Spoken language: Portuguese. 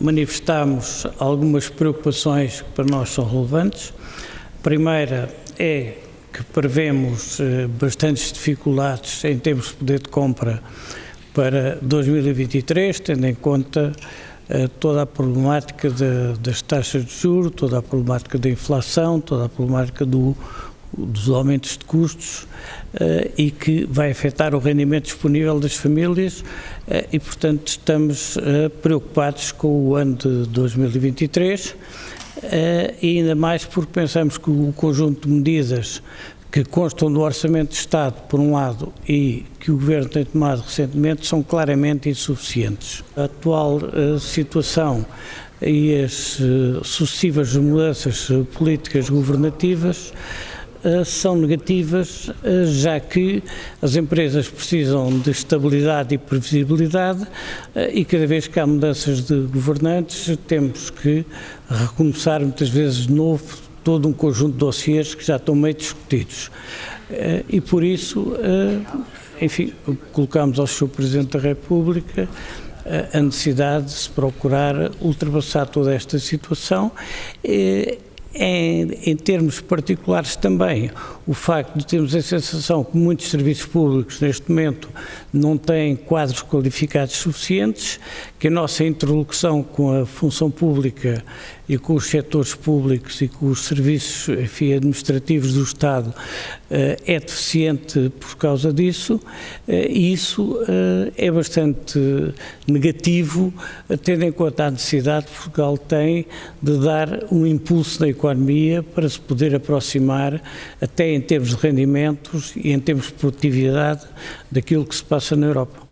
Manifestamos algumas preocupações que para nós são relevantes. A primeira é que prevemos eh, bastantes dificuldades em termos de poder de compra para 2023, tendo em conta eh, toda a problemática de, das taxas de juros, toda a problemática da inflação, toda a problemática do, dos aumentos de custos uh, e que vai afetar o rendimento disponível das famílias uh, e, portanto, estamos uh, preocupados com o ano de 2023 e ainda mais porque pensamos que o conjunto de medidas que constam do Orçamento de Estado, por um lado, e que o Governo tem tomado recentemente, são claramente insuficientes. A atual situação e as sucessivas mudanças políticas governativas eh, são negativas, eh, já que as empresas precisam de estabilidade e previsibilidade eh, e cada vez que há mudanças de governantes temos que recomeçar muitas vezes de novo todo um conjunto de dossiês que já estão meio discutidos. E por isso, enfim, colocamos ao Sr. Presidente da República a necessidade de se procurar ultrapassar toda esta situação em, em, termos particulares também, o facto de termos a sensação que muitos serviços públicos neste momento não têm quadros qualificados suficientes, que a nossa interlocução com a função pública e com os setores públicos e com os serviços enfim, administrativos do Estado eh, é deficiente por causa disso eh, e isso eh, é bastante negativo, tendo em conta a necessidade que Portugal tem de dar um impulso na economia para se poder aproximar, até em termos de rendimentos e em termos de produtividade, daquilo que se passa na Europa.